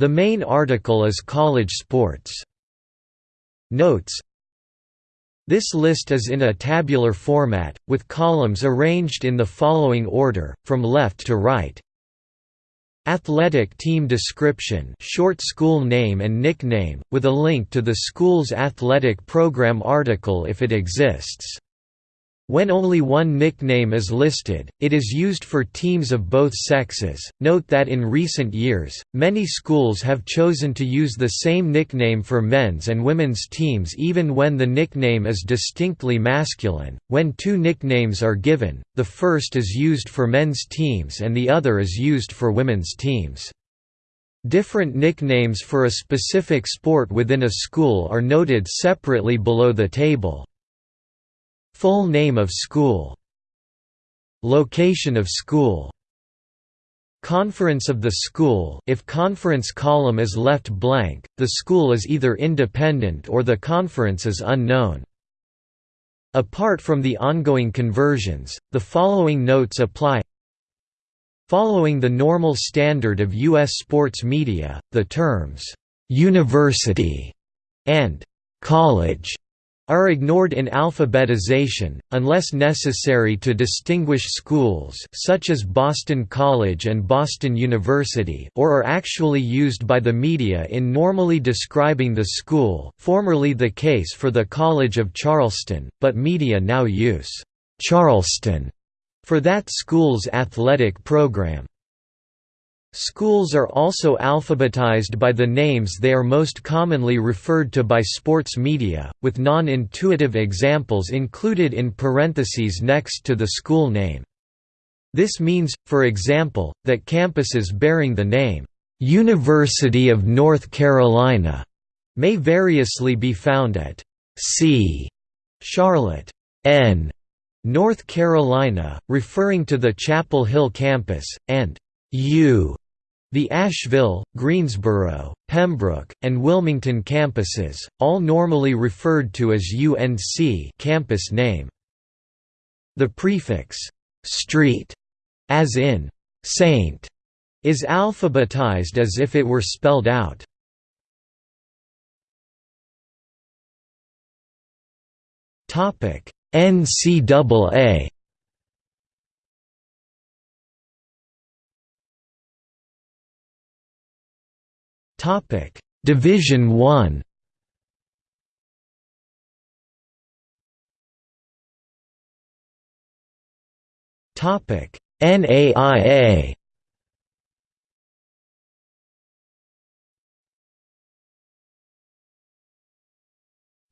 The main article is college sports. Notes This list is in a tabular format, with columns arranged in the following order, from left to right. Athletic team description short school name and nickname, with a link to the school's athletic program article if it exists. When only one nickname is listed, it is used for teams of both sexes. Note that in recent years, many schools have chosen to use the same nickname for men's and women's teams even when the nickname is distinctly masculine. When two nicknames are given, the first is used for men's teams and the other is used for women's teams. Different nicknames for a specific sport within a school are noted separately below the table. Full name of school Location of school Conference of the school if conference column is left blank, the school is either independent or the conference is unknown. Apart from the ongoing conversions, the following notes apply Following the normal standard of U.S. sports media, the terms, "'university' and "'college' are ignored in alphabetization, unless necessary to distinguish schools such as Boston College and Boston University or are actually used by the media in normally describing the school formerly the case for the College of Charleston, but media now use «Charleston» for that school's athletic program. Schools are also alphabetized by the names they are most commonly referred to by sports media, with non-intuitive examples included in parentheses next to the school name. This means, for example, that campuses bearing the name, "'University of North Carolina' may variously be found at C. Charlotte, N. North Carolina, referring to the Chapel Hill campus, and U the Asheville, Greensboro, Pembroke, and Wilmington campuses, all normally referred to as UNC campus name. The prefix «street» as in «saint» is alphabetized as if it were spelled out. NCAA Topic: Division 1. Topic: NAIA.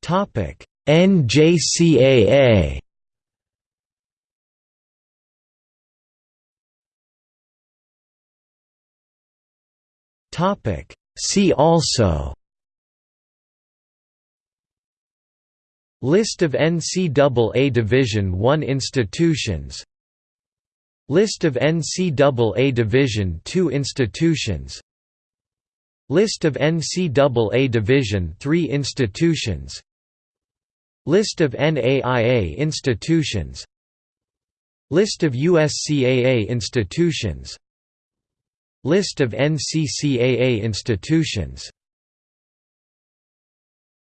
Topic: NJCAA. Topic: See also List of NCAA Division I institutions List of NCAA Division II institutions List of NCAA Division III institutions List of NAIA institutions List of USCAA institutions List of NCCAA institutions